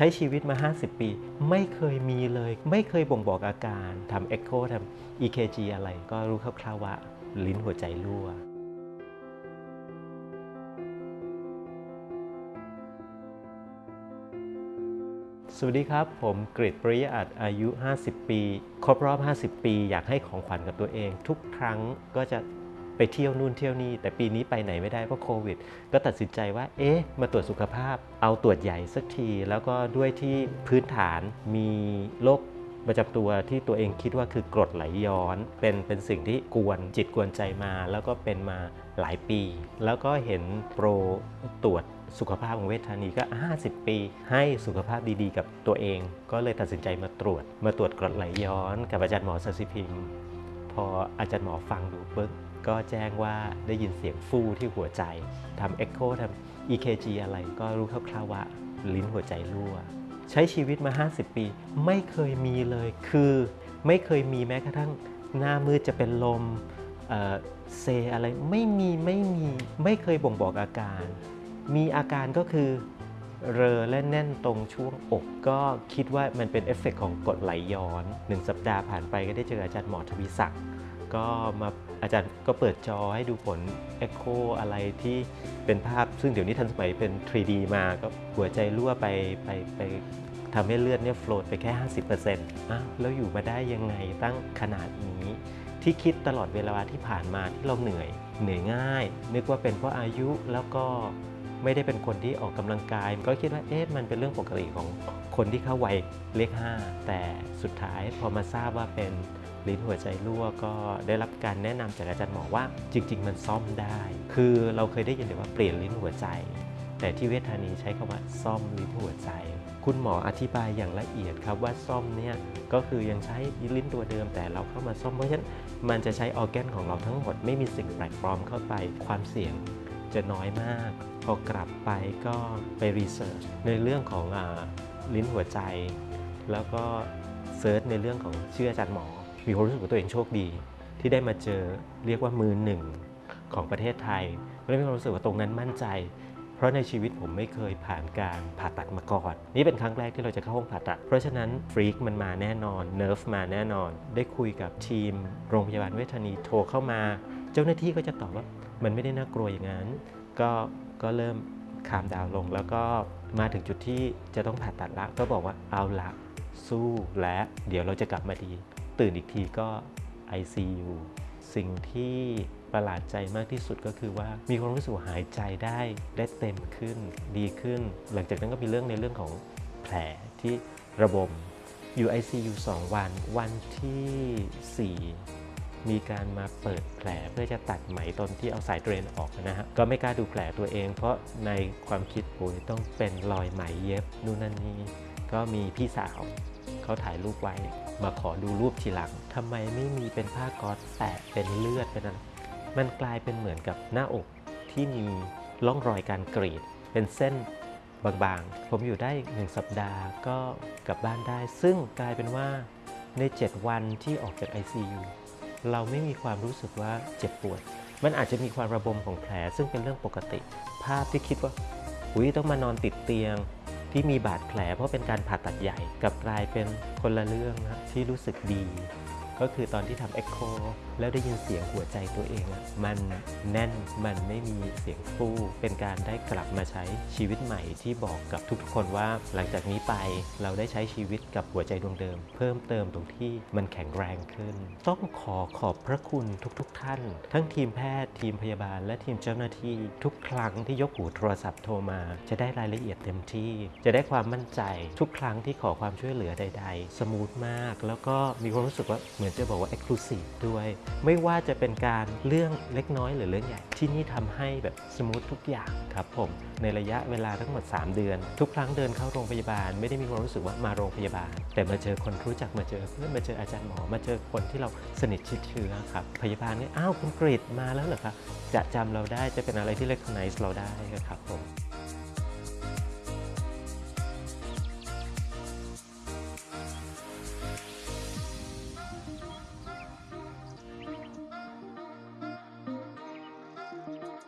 ใช้ชีวิตมา 50 ปี ไม่เคยมีเลย ไม่เคยบ่งบอกอาการทำเอ็กโคทำ EKG อะไรก็รู้คร่าวๆว่าลิ้นหัวใจรั่วสวัสดีครับ ผมกริตปริยอัตอายุ 50 ปี ครบรอบ 50 ปี อยากให้ของขวัญกับตัวเอง ทุกครั้งก็จะ ไปเที่ยวนู่นเที่ยวนี่แต่ปีนี้ไปไหนไม่ได้เพราะโควิด ก็ตัดสินใจว่า เอ๊ะ มาตรวจสุขภาพ เอาตรวจใหญ่สักที แล้วก็ด้วยที่พื้นฐานมีโรคประจำตัวที่ตัวเองคิดว่าคือกรดไหลย้อน เป็นเป็นสิ่งที่กวนจิตกวนใจมา แล้วก็เป็นมาหลายปี แล้วก็เห็นโปรตรวจสุขภาพของเวชธานีก็ 50 ปี ให้สุขภาพดีๆ กับตัวเอง ก็เลยตัดสินใจมาตรวจ มาตรวจกรดไหลย้อน กับอาจารย์หมอสัสิพิมพออาจารย์หมอฟังดูปึ๊บ ก็แจ้งว่าได้ยินเสียงฟู่ที่หัวใจทำเอ็กโคทำ EKG อะไรก็รู้คร่าวๆว่าลิ้นหัวใจรั่ว ใช้ชีวิตมา 50 ปี ไม่เคยมีเลย คือไม่เคยมีแม้กระทั่งหน้ามืดจะเป็นลมเอ่อเซอะไรไม่มีไม่มีไม่เคยบ่งบอกอาการ มีอาการก็คือเรอและแน่นตรงช่วงอกก็คิดว่ามันเป็นเอฟเฟกต์ของกรดไหลย้อนหนึ่งสัปดาห์ผ่านไปก็ได้เจออาจารย์หมอทวีศักดิ์ ก็มาอาจารย์ก็เปิดจอให้ดูผลเอ็กโคอะไรที่เป็นภาพซึ่งเดี๋ยวนี้ทันสมัยเป็น 3D มาก็หัวใจรั่วไปไปไปทำให้เลือดเนี่ย flow ไปแค่ 50%อ้าวแล้วอยู่มาได้ยังไงตั้งขนาดนี้ ที่คิดตลอดเวลาที่ผ่านมาที่เราเหนื่อย เหนื่อยง่าย นึกว่าเป็นเพราะอายุแล้วก็ไม่ได้เป็นคนที่ออกกำลังกาย ก็คิดว่าเอ๊ะมันเป็นเรื่องปกติของคนที่เข้าวัยเลข5แต่สุดท้ายพอมาทราบว่าเป็น ลิ้นหัวใจรั่วก็ได้รับการแนะนำจากอาจารย์หมอว่าจริง ๆ มันซ่อมได้ คือเราเคยได้ยินแต่ว่าเปลี่ยนลิ้นหัวใจ แต่ที่เวชธานีใช้คำว่าซ่อมลิ้นหัวใจ คุณหมออธิบายอย่างละเอียดครับว่าซ่อมเนี่ยก็คือยังใช้ลิ้นตัวเดิมแต่เราเข้ามาซ่อมเพราะฉะนั้นมันจะใช้ออร์แกนของเราทั้งหมดไม่มีสิ่งแปลกปลอมเข้าไปความเสี่ยงจะน้อยมาก พอกลับไปก็ไป research ในเรื่องของอลิ้นหัวใจ แล้วก็ search ในเรื่องของชื่ออาจารย์หมอ มีความรู้สึกว่าตัวเองโชคดี ที่ได้มาเจอเรียกว่ามือหนึ่งของประเทศไทยก็เลยมีความรู้สึกว่าตรงนั้นมั่นใจ เพราะในชีวิตผมไม่เคยผ่านการผ่าตัดมาก่อน นี่เป็นครั้งแรกที่เราจะเข้าห้องผ่าตัด เพราะฉะนั้น freak มันมาแน่นอน nerve มาแน่นอน ได้คุยกับทีม โรงพยาบาลเวชธานีโทรเข้ามา เจ้าหน้าที่ก็จะตอบว่ามันไม่ได้น่ากลัวอย่างนั้น ก็ก็เริ่มคามดาวลง แล้วก็มาถึงจุดที่จะต้องผ่าตัดละก็บอกว่าเอาละสู้และเดี๋ยวเราจะกลับมาดี ตื่นอีกทีก็ ICU สิ่งที่ประหลาดใจมากที่สุดก็คือว่ามีความรู้สึกหายใจได้ได้เต็มขึ้นดีขึ้น หลังจากนั้นก็มีเรื่องในเรื่องของแผลที่ระบมอยู่ ICU 2 วัน วันที่ 4 มีการมาเปิดแผลเพื่อจะตัดไหมตอนที่เอาสายเดรนออกนะฮะ ก็ไม่กล้าดูแผลตัวเอง เพราะในความคิดโอ้ยต้องเป็นรอยไหมเย็บนู่นนั่นนี่ก็มีพี่สาว เขาถ่ายรูปไว้ มาขอดูรูปทีหลังทำไมไม่มีเป็นผ้าก๊อซแปะเป็นเลือดเป็นอะไรมันกลายเป็นเหมือนกับหน้าอกที่มีร่องรอยการกรีด เป็นเส้นบางๆ ผมอยู่ได้หนึ่งสัปดาห์ก็กลับบ้านได้ ซึ่งกลายเป็นว่าใน 7 วันที่ออกจาก ICU เราไม่มีความรู้สึกว่าเจ็บปวด มันอาจจะมีความระบมของแผลซึ่งเป็นเรื่องปกติ ภาพที่คิดว่า อุ้ยต้องมานอนติดเตียง ที่มีบาดแผลเพราะเป็นการผ่าตัดใหญ่กับกลายเป็นคนละเรื่องนะที่รู้สึกดี ก็คือตอนที่ทำเอ็กโคแล้วได้ยินเสียงหัวใจตัวเองอะมันแน่นมันไม่มีเสียงฟู่เป็นการได้กลับมาใช้ชีวิตใหม่ที่บอกกับทุกๆคนว่าหลังจากนี้ไปเราได้ใช้ชีวิตกับหัวใจดวงเดิม เพิ่มเติมตรงที่มันแข็งแรงขึ้น ต้องขอขอบพระคุณทุกๆท่าน ทั้งทีมแพทย์ ทีมพยาบาล และทีมเจ้าหน้าที่ ทุกครั้งที่ยกหูโทรศัพท์โทรมา จะได้รายละเอียดเต็มที่ จะได้ความมั่นใจ ทุกครั้งที่ขอความช่วยเหลือใด ๆ smooth มาก แล้วก็มีความรู้สึกว่าเหมือนจะบอกว่า exclusive ด้วย ไม่ว่าจะเป็นการเรื่องเล็กน้อยหรือเรื่องใหญ่ ที่นี่ทำให้แบบ smooth ทุกอย่างครับผมในระยะเวลาทั้งหมด 3 เดือน ทุกครั้งเดินเข้าโรงพยาบาล ไม่ได้มีความรู้สึกว่ามาโรงพยาบาล แต่มาเจอคนรู้จักมาเจอเพื่อนมาเจออาจารย์หมอ มาเจอคนที่เราสนิทชิดเชื้อครับพยาบาลเนี่ยอ้าวคุณกริดมาแล้วเหรอครับจะจำเราได้จะเป็นอะไรที่ recognize เราได้ครับผม